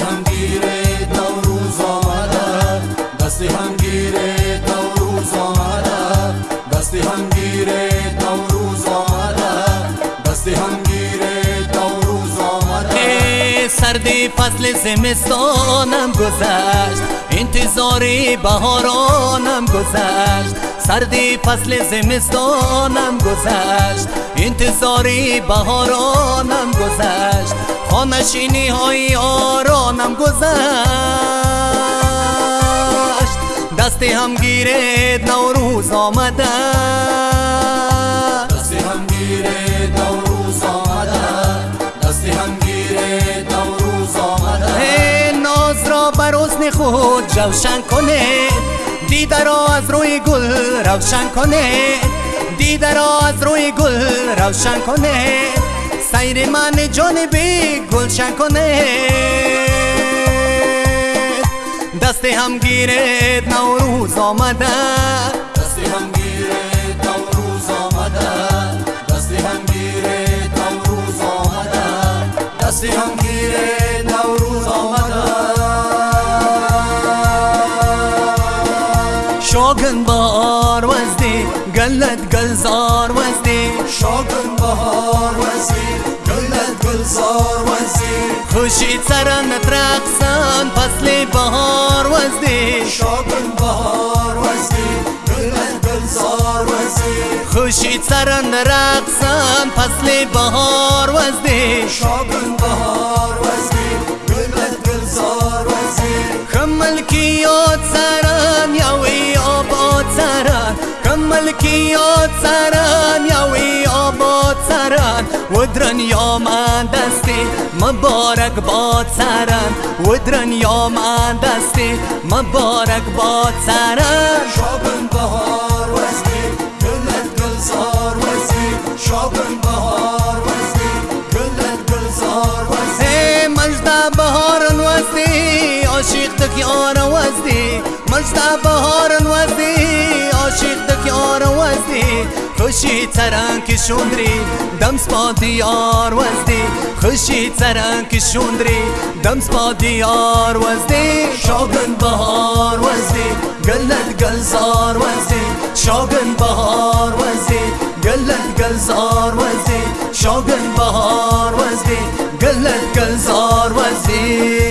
I'm سردی فصل زمستانم گذشت. انتظاری بهارانم گذشت. سردی فصل زمستانم گذشت. انتظاری بهارانم گذشت. خانشینی های آرانم گذشت. دستی هم گیرد نوروز آمده خود کنه دیده را از روی گل روشن کنه. دیده را از روی گل روشن کنه سیر من جانبی گلشن کنه. دست هم گیرد نوروز آمده دست هم گیرد نوروز آمده دست هم گیرد نوروز آمده. دست هم گیرد گلت گلزار وزدی شوقن بهار وزدی گلت گلزار وزدی خوشی سرن ترقصن فصل بهار وزدی شوقن بهار وزدی گلت گلزار وزدی خوشی سرن رقصن فصل بهار وزدی شوقن بهار وزدی گلت گلزار وزدی خمل کی یاد سرن. یاوی ملکیات سران یاوی آباد سران ودرن یا من دستی مبارک باد سران ودرن یا من دستی مبارک باد سران شابن بهار وزدی گلت گلزار وزدی. شابن بهار وزدی گلت گلزار وزدی. مجد بهار وزدی عاشق تک یار وزدی. مجد بهار خوشی تران که شوندری دم دیار وزدی. خوشی تران که شوندری دم سپا دیار وزدی. شوگن بهار وزدی گلت گلزار وزدی. شوگن بهار وزدی گلت گلزار وزدی. شوگن بهار وزدی گلت گلزار وزدی.